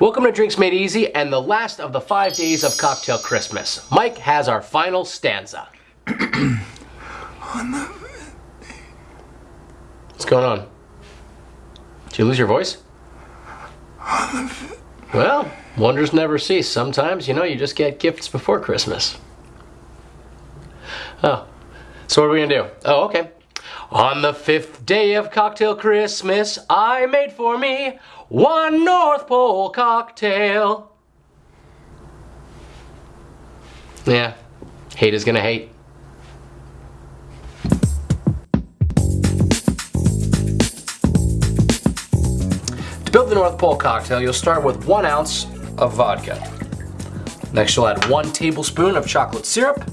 Welcome to Drinks Made Easy and the last of the five days of Cocktail Christmas. Mike has our final stanza. What's going on? Did you lose your voice? Well, wonders never cease. Sometimes, you know, you just get gifts before Christmas. Oh, so what are we gonna do? Oh, okay. On the fifth day of cocktail Christmas, I made for me one North Pole cocktail. Yeah, hate is gonna hate. To build the North Pole cocktail, you'll start with one ounce of vodka. Next, you'll add one tablespoon of chocolate syrup,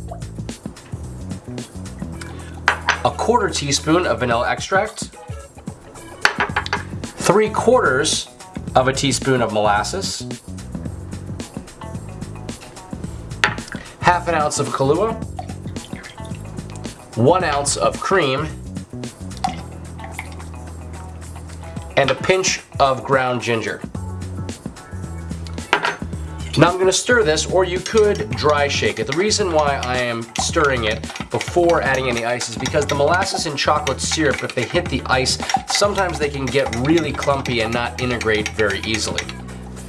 a quarter teaspoon of vanilla extract, three quarters of a teaspoon of molasses, half an ounce of Kahlua, one ounce of cream, and a pinch of ground ginger. Now I'm gonna stir this, or you could dry shake it. The reason why I am stirring it before adding any ice is because the molasses and chocolate syrup, if they hit the ice, sometimes they can get really clumpy and not integrate very easily.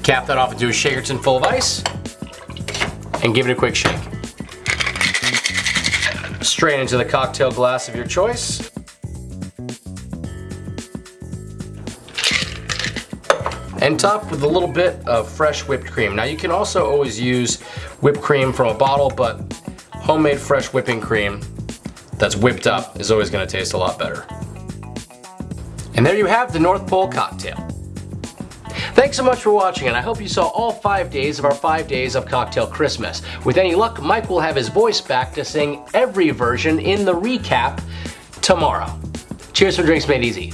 Cap that off into a shaker tin full of ice, and give it a quick shake. Strain into the cocktail glass of your choice. And top with a little bit of fresh whipped cream. Now you can also always use whipped cream from a bottle, but homemade fresh whipping cream that's whipped up is always gonna taste a lot better. And there you have the North Pole cocktail. Thanks so much for watching and I hope you saw all five days of our five days of Cocktail Christmas. With any luck, Mike will have his voice back to sing every version in the recap tomorrow. Cheers for Drinks Made Easy.